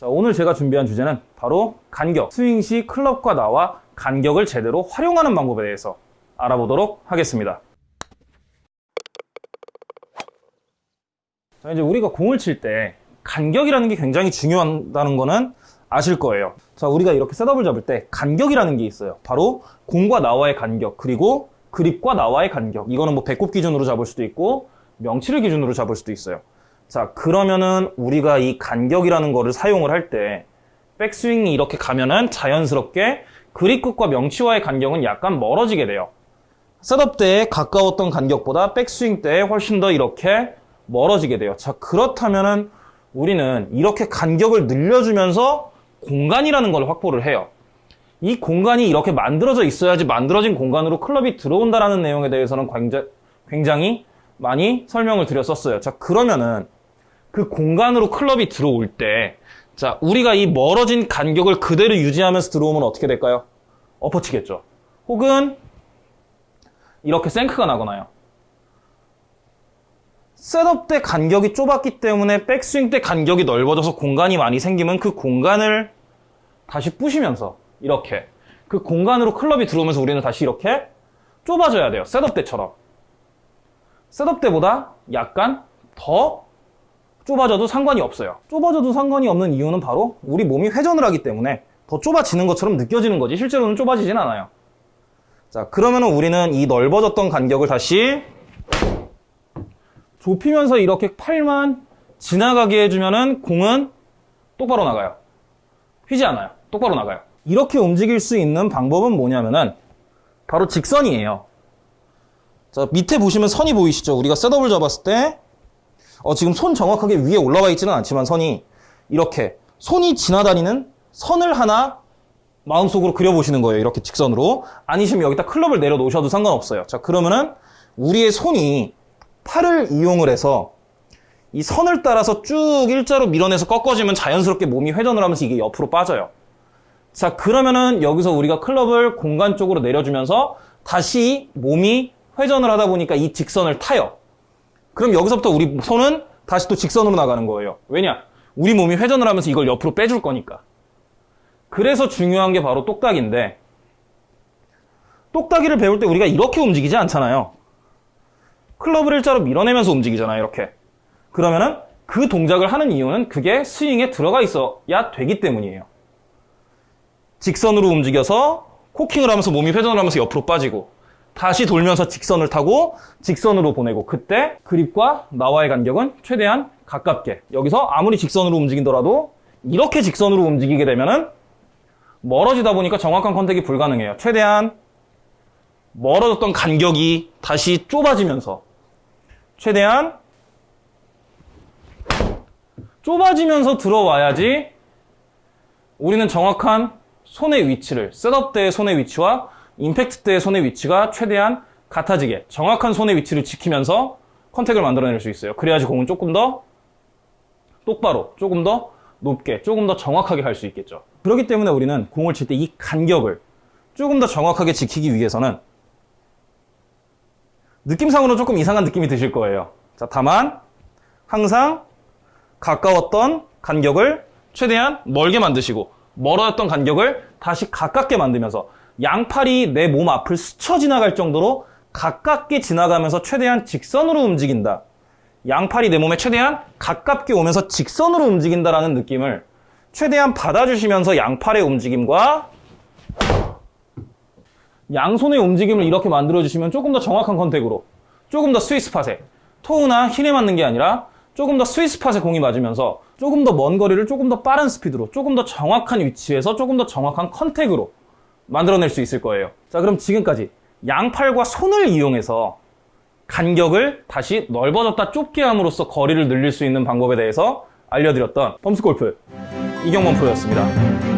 자, 오늘 제가 준비한 주제는 바로 간격. 스윙 시 클럽과 나와 간격을 제대로 활용하는 방법에 대해서 알아보도록 하겠습니다. 자, 이제 우리가 공을 칠 때 간격이라는 게 굉장히 중요하다는 거는 아실 거예요. 자, 우리가 이렇게 셋업을 잡을 때 간격이라는 게 있어요. 바로 공과 나와의 간격, 그리고 그립과 나와의 간격. 이거는 뭐 배꼽 기준으로 잡을 수도 있고 명치를 기준으로 잡을 수도 있어요. 자, 그러면은 우리가 이 간격이라는 거를 사용을 할 때 백스윙이 이렇게 가면은 자연스럽게 그립 끝과 명치와의 간격은 약간 멀어지게 돼요. 셋업 때에 가까웠던 간격보다 백스윙 때에 훨씬 더 이렇게 멀어지게 돼요. 자, 그렇다면은 우리는 이렇게 간격을 늘려주면서 공간이라는 걸 확보를 해요. 이 공간이 이렇게 만들어져 있어야지 만들어진 공간으로 클럽이 들어온다라는 내용에 대해서는 굉장히 많이 설명을 드렸었어요. 자, 그러면은 그 공간으로 클럽이 들어올 때, 자, 우리가 이 멀어진 간격을 그대로 유지하면서 들어오면 어떻게 될까요? 엎어치겠죠. 혹은 이렇게 생크가 나거나요. 셋업 때 간격이 좁았기 때문에 백스윙 때 간격이 넓어져서 공간이 많이 생기면 그 공간을 다시 부시면서 이렇게 그 공간으로 클럽이 들어오면서 우리는 다시 이렇게 좁아져야 돼요. setup 때처럼. setup 때보다 약간 더 좁아져도 상관이 없어요. 좁아져도 상관이 없는 이유는 바로 우리 몸이 회전을 하기 때문에 더 좁아지는 것처럼 느껴지는 거지 실제로는 좁아지진 않아요. 자 그러면 우리는 이 넓어졌던 간격을 다시 좁히면서 이렇게 팔만 지나가게 해주면은 공은 똑바로 나가요. 휘지 않아요. 똑바로 나가요. 이렇게 움직일 수 있는 방법은 뭐냐면은 바로 직선이에요. 자, 밑에 보시면 선이 보이시죠? 우리가 셋업을 잡았을 때 어, 지금 손 정확하게 위에 올라와 있지는 않지만 선이 이렇게 손이 지나다니는 선을 하나 마음속으로 그려보시는 거예요. 이렇게 직선으로. 아니시면 여기다 클럽을 내려놓으셔도 상관없어요. 자, 그러면은 우리의 손이 팔을 이용을 해서 이 선을 따라서 쭉 일자로 밀어내서 꺾어지면 자연스럽게 몸이 회전을 하면서 이게 옆으로 빠져요. 자, 그러면은 여기서 우리가 클럽을 공간 쪽으로 내려주면서 다시 몸이 회전을 하다 보니까 이 직선을 타요. 그럼 여기서부터 우리 손은 다시 또 직선으로 나가는 거예요. 왜냐? 우리 몸이 회전을 하면서 이걸 옆으로 빼줄 거니까. 그래서 중요한 게 바로 똑딱인데 똑딱이를 배울 때 우리가 이렇게 움직이지 않잖아요. 클럽을 일자로 밀어내면서 움직이잖아요. 이렇게. 그러면은 그 동작을 하는 이유는 그게 스윙에 들어가 있어야 되기 때문이에요. 직선으로 움직여서 코킹을 하면서 몸이 회전을 하면서 옆으로 빠지고 다시 돌면서 직선을 타고 직선으로 보내고 그때 그립과 나와의 간격은 최대한 가깝게 여기서 아무리 직선으로 움직이더라도 이렇게 직선으로 움직이게 되면은 멀어지다 보니까 정확한 컨택이 불가능해요. 최대한 멀어졌던 간격이 다시 좁아지면서 최대한 좁아지면서 들어와야지 우리는 정확한 손의 위치를 setup 때의 손의 위치와 임팩트 때의 손의 위치가 최대한 같아지게 정확한 손의 위치를 지키면서 contact을 만들어낼 수 있어요. 그래야지 공은 조금 더 똑바로, 조금 더 높게, 조금 더 정확하게 할 수 있겠죠. 그렇기 때문에 우리는 공을 칠 때 이 간격을 조금 더 정확하게 지키기 위해서는 느낌상으로 조금 이상한 느낌이 드실 거예요. 자, 다만 항상 가까웠던 간격을 최대한 멀게 만드시고 멀어졌던 간격을 다시 가깝게 만들면서 양팔이 내 몸 앞을 스쳐 지나갈 정도로 가깝게 지나가면서 최대한 직선으로 움직인다. 양팔이 내 몸에 최대한 가깝게 오면서 직선으로 움직인다라는 느낌을 최대한 받아주시면서 양팔의 움직임과 양손의 움직임을 이렇게 만들어주시면 조금 더 정확한 contact으로 조금 더 스위스 팟에 toe나 heel에 맞는 게 아니라 조금 더 스위스 팟에 공이 맞으면서 조금 더 먼 거리를 조금 더 빠른 스피드로 조금 더 정확한 위치에서 조금 더 정확한 contact으로 만들어낼 수 있을 거예요. 자, 그럼 지금까지 양팔과 손을 이용해서 간격을 다시 넓어졌다 좁게 함으로써 거리를 늘릴 수 있는 방법에 대해서 알려드렸던 펌스골프 이경범 프로였습니다.